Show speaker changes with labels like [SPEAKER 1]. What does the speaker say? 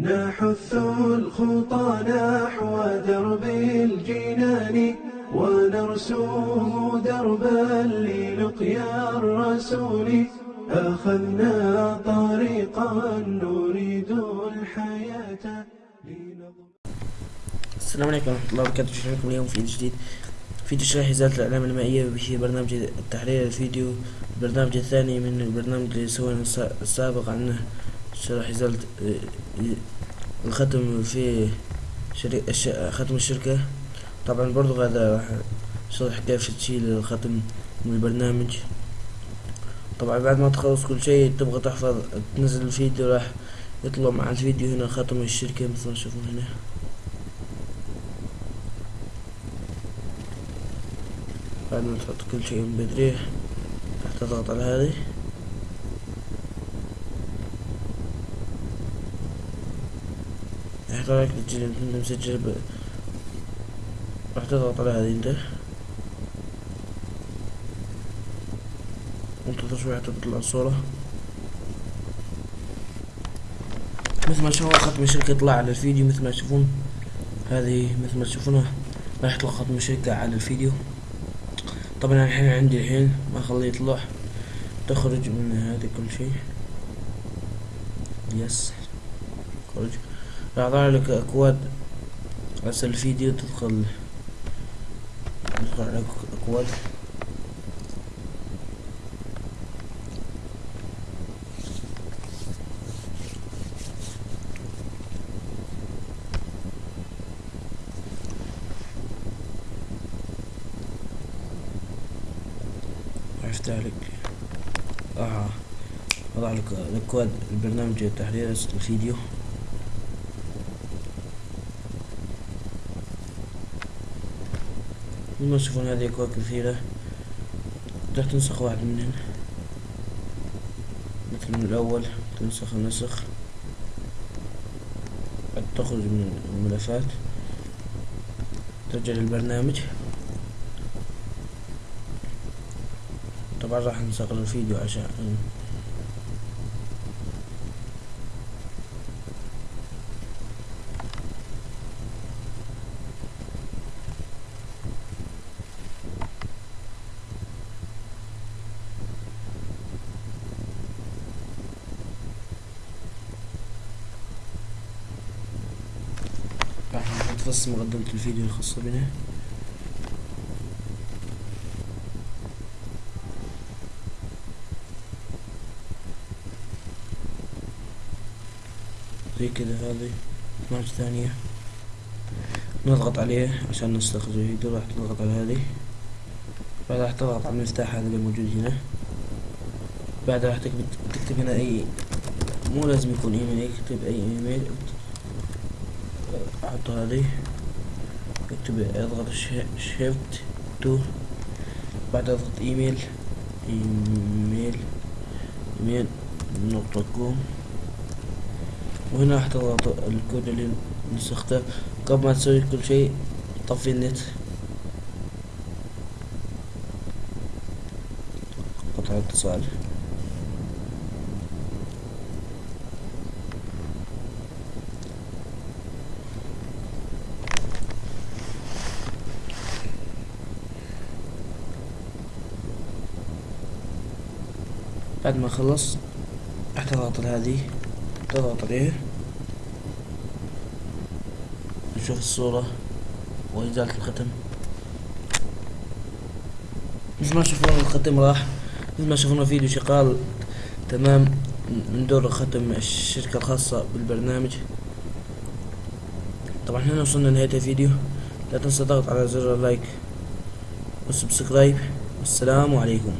[SPEAKER 1] نحث الخطى نحو درب الجنان ونرسوه دربا للقيا الرسول. أخذنا طريقا نريد الحياة
[SPEAKER 2] السلام عليكم ورحمة الله وبركاته. شكرا اليوم في فيديو جديد. فيديو شرح إزالة الأعلام المائية وبه برنامج التحرير الفيديو. البرنامج الثاني من البرنامج اللي سوينا السا- السابق عنه شرح إزالة آه، الختم في. الش... ختم الشركة. طبعا برضو هذا راح شرح كيف تشيل الختم من البرنامج. طبعا بعد ما تخلص كل شيء تبغى تحفظ تنزل الفيديو راح يطلع مع الفيديو هنا ختم الشركة مثل ما تشوفون هنا. بعد ما تحط كل شيء من بدري راح تضغط على هذه راح يطلع لك تسجيل انت مسجل ب... راح تضغط على هذه انت وانتظر شوي حتى تطلع الصورة مثل ما تشوفون ختم الشركة يطلع على الفيديو. مثل ما تشوفون هذه مثل ما تشوفونها راح يطلع ختم الشركة على الفيديو. طبعا الحين عندي الحين ما اخليه يطلع. تخرج من هذا كل شيء. يس. خرج يظهر لك أكواد. اسفل الفيديو تدخل. تدخل راح يفتح لك آه. وضع لك الاكواد البرنامج التحرير الفيديو. مثل تشوفون هذه اكواد كثيرة تقدر تنسخ واحد منهن. مثل من الأول تنسخ النسخ. تخرج من الملفات. ترجع للبرنامج. طبعا راح نصغر الفيديو عشان بس مقدمة الفيديو الخاصة بنا. زي كذا هذه؟ 12 ثانية. نضغط عليه عشان نستخرج الفيديو راح تضغط على هذه. بعد راح تضغط على المفتاح هذا اللي موجود هنا. بعد راح تكتب هنا اي مو لازم يكون ايميل اكتب أي ايميل أحط هذه اكتب أضغط shift two بعد أضغط إيميل. إيميل. إيميل. نقطة com وهنا راح تضغط الكود اللي نسخته. قبل ما تسوي كل شيء طفي النت. قطع الاتصال بعد ما خلص راح تضغط على هذه تضغط عليه نشوف الصورة وإزالة الختم. مثل ما تشوفون الختم راح مثل ما شوفنا فيديو شغال تمام من دور ختم الشركة الخاصة بالبرنامج. طبعا هنا وصلنا لنهاية الفيديو. لا تنسى الضغط على زر ال like وال subscribe. والسلام عليكم.